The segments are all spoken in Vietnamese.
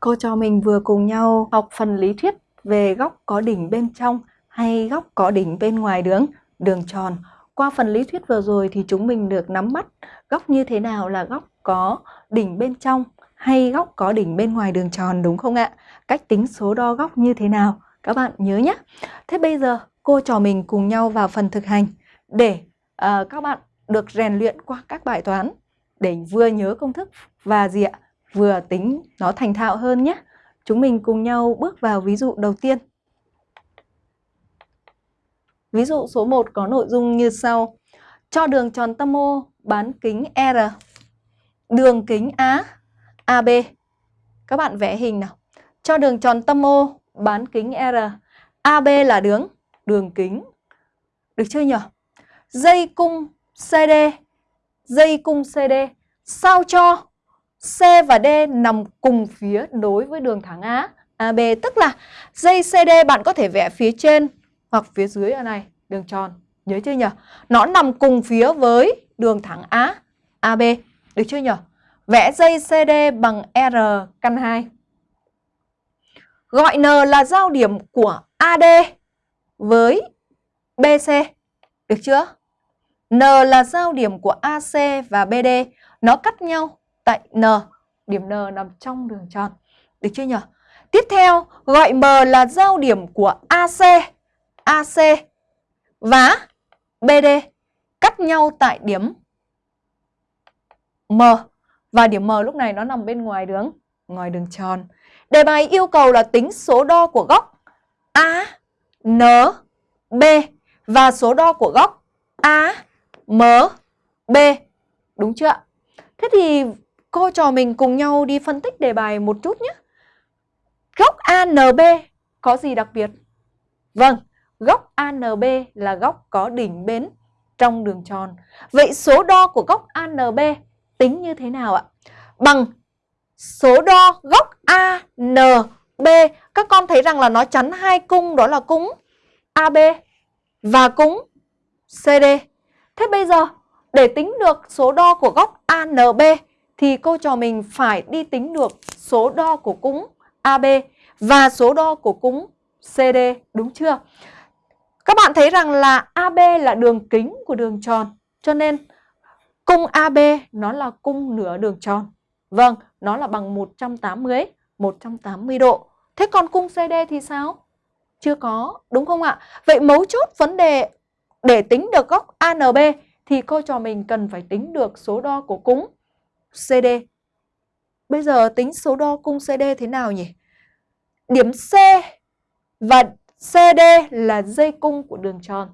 Cô trò mình vừa cùng nhau học phần lý thuyết về góc có đỉnh bên trong hay góc có đỉnh bên ngoài đường, đường tròn. Qua phần lý thuyết vừa rồi thì chúng mình được nắm bắt góc như thế nào là góc có đỉnh bên trong hay góc có đỉnh bên ngoài đường tròn đúng không ạ? Cách tính số đo góc như thế nào? Các bạn nhớ nhé. Thế bây giờ cô trò mình cùng nhau vào phần thực hành để uh, các bạn được rèn luyện qua các bài toán để vừa nhớ công thức và gì ạ? Vừa tính nó thành thạo hơn nhé. Chúng mình cùng nhau bước vào ví dụ đầu tiên. Ví dụ số 1 có nội dung như sau. Cho đường tròn tâm O bán kính R. Đường kính A, AB. Các bạn vẽ hình nào. Cho đường tròn tâm O bán kính R. AB là đường, đường kính. Được chưa nhỉ? Dây cung CD. Dây cung CD. Sao cho C và D nằm cùng phía đối với đường thẳng A, AB tức là dây CD bạn có thể vẽ phía trên hoặc phía dưới ở này, đường tròn. Nhớ chưa nhỉ? Nó nằm cùng phía với đường thẳng A, AB. Được chưa nhỉ? Vẽ dây CD bằng R căn 2. Gọi N là giao điểm của AD với BC. Được chưa? N là giao điểm của AC và BD. Nó cắt nhau tại N, điểm N nằm trong đường tròn. Được chưa nhỉ? Tiếp theo, gọi M là giao điểm của AC, AC và BD cắt nhau tại điểm M và điểm M lúc này nó nằm bên ngoài đường ngoài đường tròn. Đề bài yêu cầu là tính số đo của góc A, N, B và số đo của góc A, M, B. Đúng chưa Thế thì cô trò mình cùng nhau đi phân tích đề bài một chút nhé. Góc ANB có gì đặc biệt? Vâng, góc ANB là góc có đỉnh bến trong đường tròn. Vậy số đo của góc ANB tính như thế nào ạ? Bằng số đo góc ANB. Các con thấy rằng là nó chắn hai cung đó là cung AB và cung CD. Thế bây giờ để tính được số đo của góc ANB thì cô trò mình phải đi tính được số đo của cung AB và số đo của cung CD, đúng chưa? Các bạn thấy rằng là AB là đường kính của đường tròn, cho nên cung AB nó là cung nửa đường tròn. Vâng, nó là bằng 180, 180 độ. Thế còn cung CD thì sao? Chưa có, đúng không ạ? Vậy mấu chốt vấn đề để tính được góc ANB thì cô trò mình cần phải tính được số đo của cung CD. Bây giờ tính số đo cung CD thế nào nhỉ? Điểm C và CD là dây cung của đường tròn.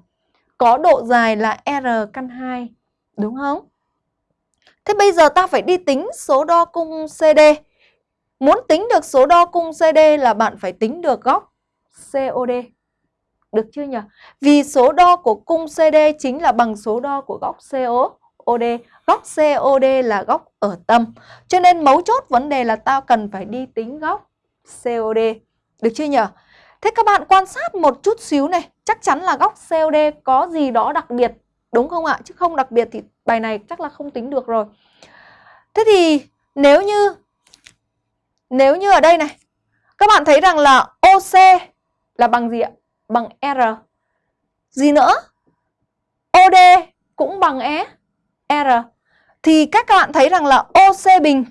Có độ dài là R căn 2, đúng không? Thế bây giờ ta phải đi tính số đo cung CD. Muốn tính được số đo cung CD là bạn phải tính được góc COD. Được chưa nhỉ? Vì số đo của cung CD chính là bằng số đo của góc COD. Góc COD là góc ở tâm. Cho nên mấu chốt vấn đề là tao cần phải đi tính góc COD. Được chưa nhỉ? Thế các bạn quan sát một chút xíu này. Chắc chắn là góc COD có gì đó đặc biệt. Đúng không ạ? Chứ không đặc biệt thì bài này chắc là không tính được rồi. Thế thì nếu như nếu như ở đây này, các bạn thấy rằng là OC là bằng gì ạ? Bằng R. Gì nữa? OD cũng bằng E. R thì các bạn thấy rằng là OC bình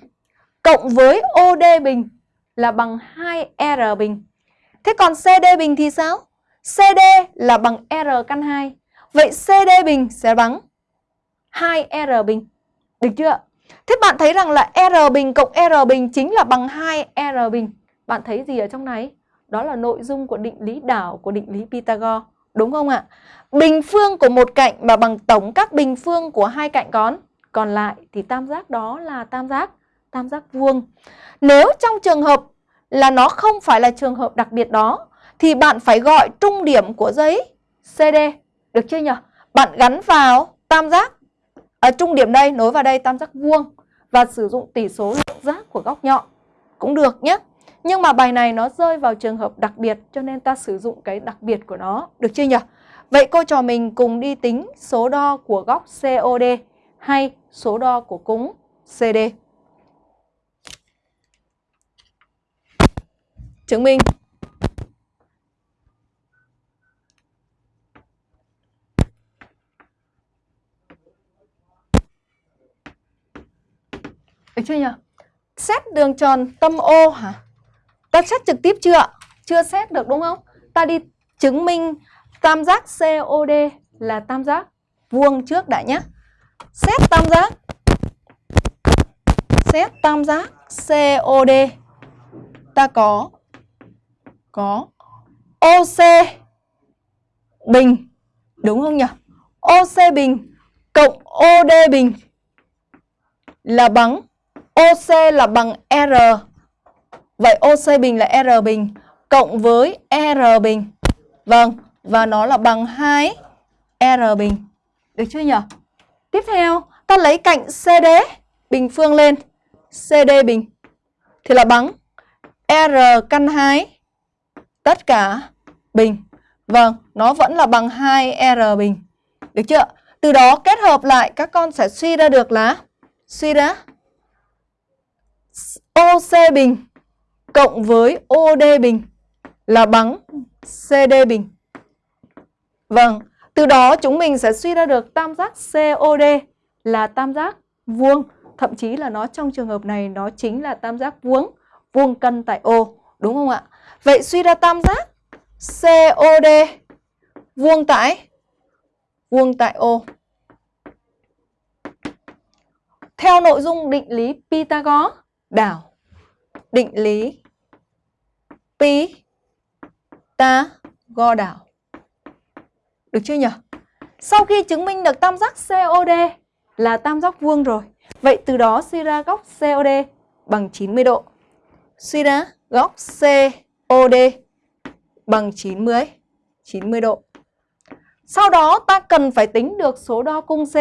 cộng với OD bình là bằng 2R bình. Thế còn CD bình thì sao? CD là bằng R căn 2. Vậy CD bình sẽ bằng 2R bình. Được chưa? Thế bạn thấy rằng là R bình cộng R bình chính là bằng 2R bình. Bạn thấy gì ở trong này? Đó là nội dung của định lý đảo của định lý Pythagore. Đúng không ạ? Bình phương của một cạnh mà bằng tổng các bình phương của hai cạnh còn còn lại thì tam giác đó là tam giác tam giác vuông. Nếu trong trường hợp là nó không phải là trường hợp đặc biệt đó, thì bạn phải gọi trung điểm của dây CD. Được chưa nhỉ? Bạn gắn vào tam giác ở trung điểm đây, nối vào đây tam giác vuông và sử dụng tỷ số lượng giác của góc nhọn cũng được nhé. Nhưng mà bài này nó rơi vào trường hợp đặc biệt, cho nên ta sử dụng cái đặc biệt của nó. Được chưa nhỉ? Vậy cô trò mình cùng đi tính số đo của góc COD hay số đo của cúng CD. chứng minh Được chưa nhỉ? Xét đường tròn tâm O hả? Ta xét trực tiếp chưa? Chưa xét được đúng không? Ta đi chứng minh tam giác COD là tam giác vuông trước đã nhé. Xét tam giác Xét tam giác COD Ta có Có OC bình Đúng không nhỉ? OC bình cộng OD bình là bằng OC là bằng R. Vậy OC bình là R bình cộng với R bình. Vâng, và nó là bằng 2 R bình. Được chưa nhỉ? Tiếp theo, ta lấy cạnh CD bình phương lên. CD bình thì là bằng R căn 2 tất cả bình. Vâng, nó vẫn là bằng 2R bình. Được chưa? Từ đó kết hợp lại các con sẽ suy ra được là suy ra OC bình cộng với OD bình là bằng CD bình. Vâng, từ đó chúng mình sẽ suy ra được tam giác COD là tam giác vuông. Thậm chí là nó trong trường hợp này nó chính là tam giác vuông, vuông cân tại O. Đúng không ạ? Vậy suy ra tam giác COD vuông tại vuông tại O. Theo nội dung định lý Pythagore đảo định lý Pythagore đảo. Được chưa nhỉ? Sau khi chứng minh được tam giác COD là tam giác vuông rồi. Vậy từ đó suy ra góc COD bằng 90 độ. Suy ra góc COD bằng 90 90 độ. Sau đó ta cần phải tính được số đo cung C,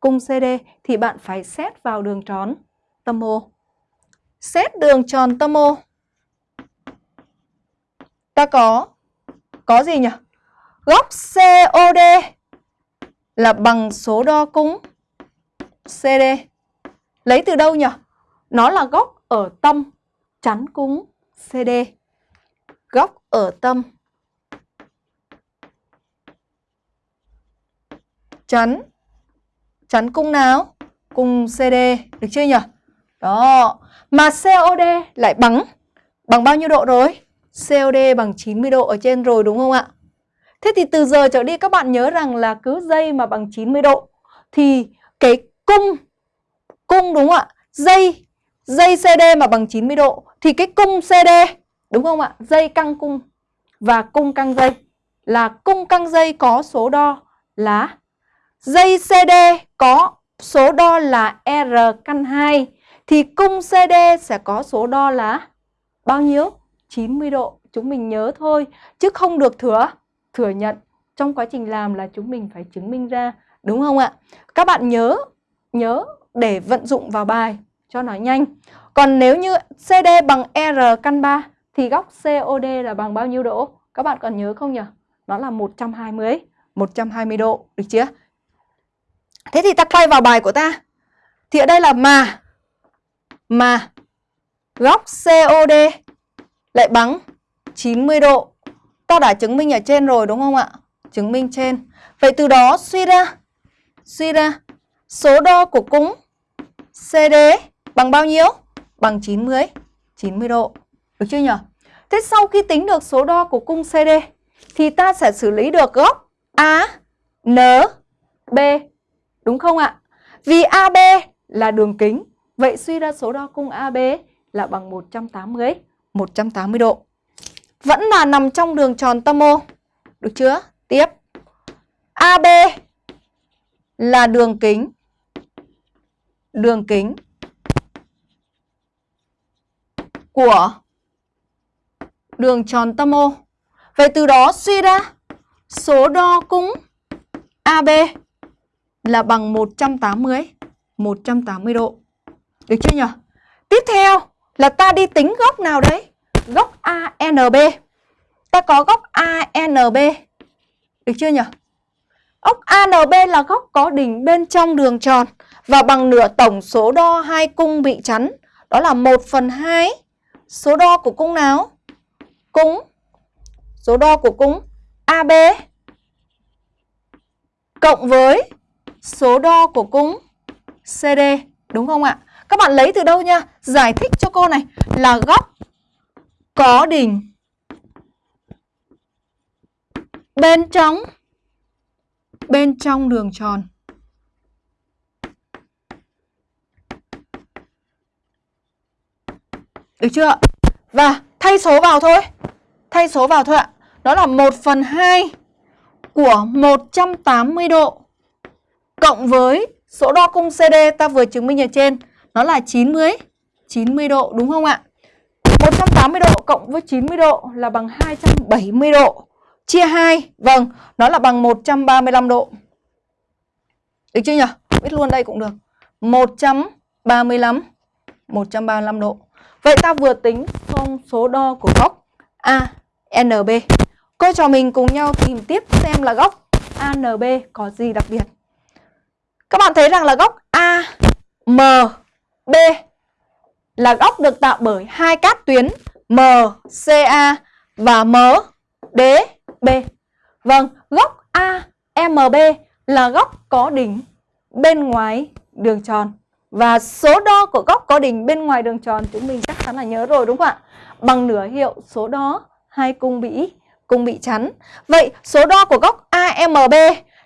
cung CD thì bạn phải xét vào đường tròn tâm O. Xét đường tròn tâm O. Ta có có gì nhỉ? Góc COD là bằng số đo cung CD. Lấy từ đâu nhỉ? Nó là góc ở tâm chắn cung CD. Góc ở tâm chắn chắn cung nào? Cung CD, được chưa nhỉ? Đó, mà COD lại bằng bằng bao nhiêu độ rồi? COD bằng 90 độ ở trên rồi đúng không ạ? Thế thì từ giờ trở đi các bạn nhớ rằng là cứ dây mà bằng 90 độ thì cái cung cung đúng không ạ? Dây dây CD mà bằng 90 độ thì cái cung CD đúng không ạ? Dây căng cung và cung căng dây là cung căng dây có số đo là dây CD có số đo là R căn 2 thì cung CD sẽ có số đo là bao nhiêu? 90 độ. Chúng mình nhớ thôi, chứ không được thừa thừa nhận. Trong quá trình làm là chúng mình phải chứng minh ra, đúng không ạ? Các bạn nhớ nhớ để vận dụng vào bài cho nó nhanh. Còn nếu như CD bằng R căn 3 thì góc COD là bằng bao nhiêu độ? Các bạn còn nhớ không nhỉ? Nó là 120 120 độ, được chưa? Thế thì ta quay vào bài của ta. Thì ở đây là mà mà góc COD lại bằng 90 độ. Ta đã chứng minh ở trên rồi đúng không ạ? Chứng minh trên. Vậy từ đó suy ra suy ra số đo của cung CD bằng bao nhiêu? Bằng 90 90 độ. Được chưa nhỉ? Thế sau khi tính được số đo của cung CD thì ta sẽ xử lý được góc A, N, B. Đúng không ạ? Vì AB là đường kính Vậy suy ra số đo cung AB là bằng 180, 180 độ. Vẫn là nằm trong đường tròn tâm O. Được chưa? Tiếp. AB là đường kính. Đường kính của đường tròn tâm O. Vậy từ đó suy ra số đo cung AB là bằng 180 180 độ. Được chưa nhỉ? Tiếp theo là ta đi tính góc nào đấy? Góc ANB. Ta có góc ANB. Được chưa nhỉ? Góc ANB là góc có đỉnh bên trong đường tròn và bằng nửa tổng số đo hai cung bị chắn. Đó là 1 phần 2 số đo của cung nào? cung số đo của cung AB cộng với số đo của cung CD đúng không ạ? Các bạn lấy từ đâu nha? Giải thích cho cô này là góc có đỉnh bên trong bên trong đường tròn. Được chưa? Và thay số vào thôi. Thay số vào thôi ạ. Đó là 1 phần 2 của 180 độ cộng với số đo cung CD ta vừa chứng minh ở trên. Nó là 90, 90 độ đúng không ạ? 180 độ cộng với 90 độ là bằng 270 độ. Chia 2, vâng, nó là bằng 135 độ. Được chưa nhỉ? Viết luôn đây cũng được. 135 135 độ. Vậy ta vừa tính xong số đo của góc ANB. Cô trò mình cùng nhau tìm tiếp xem là góc ANB có gì đặc biệt. Các bạn thấy rằng là góc AMB là góc được tạo bởi hai cát tuyến MCA và MDB. Vâng, góc AMB là góc có đỉnh bên ngoài đường tròn. Và số đo của góc có đỉnh bên ngoài đường tròn chúng mình chắc chắn là nhớ rồi đúng không ạ? Bằng nửa hiệu số đo hai cung bị cung bị chắn. Vậy số đo của góc AMB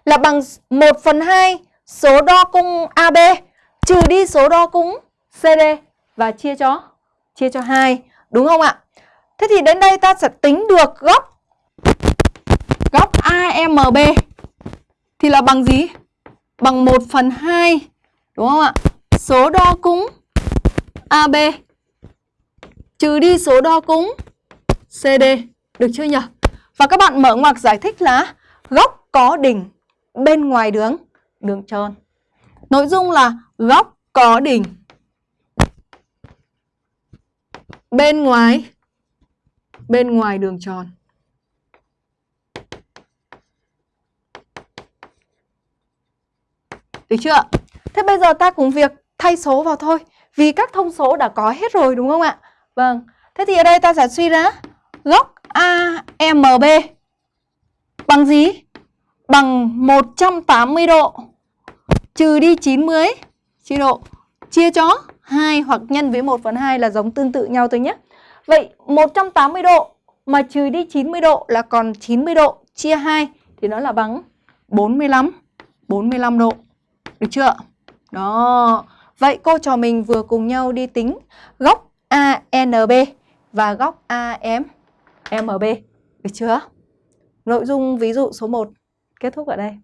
là bằng 1 phần 2 số đo cung AB trừ đi số đo cung CD và chia cho chia cho 2, đúng không ạ? Thế thì đến đây ta sẽ tính được góc góc AMB thì là bằng gì? Bằng 1 phần 2, đúng không ạ? Số đo cung AB trừ đi số đo cung CD, được chưa nhỉ? Và các bạn mở ngoặc giải thích là góc có đỉnh bên ngoài đường đường tròn. Nội dung là góc có đỉnh bên ngoài bên ngoài đường tròn. Được chưa ạ? Thế bây giờ ta cùng việc thay số vào thôi. Vì các thông số đã có hết rồi, đúng không ạ? Vâng. Thế thì ở đây ta sẽ suy ra góc AMB bằng gì? Bằng 180 độ trừ đi 90 chia độ chia cho 2 hoặc nhân với 1 phần 2 là giống tương tự nhau thôi nhé. Vậy 180 độ mà trừ đi 90 độ là còn 90 độ, chia 2 thì nó là bằng 45 45 độ. Được chưa? Đó. Vậy cô trò mình vừa cùng nhau đi tính góc ANB và góc AMB. Được chưa? Nội dung ví dụ số 1 kết thúc ở đây.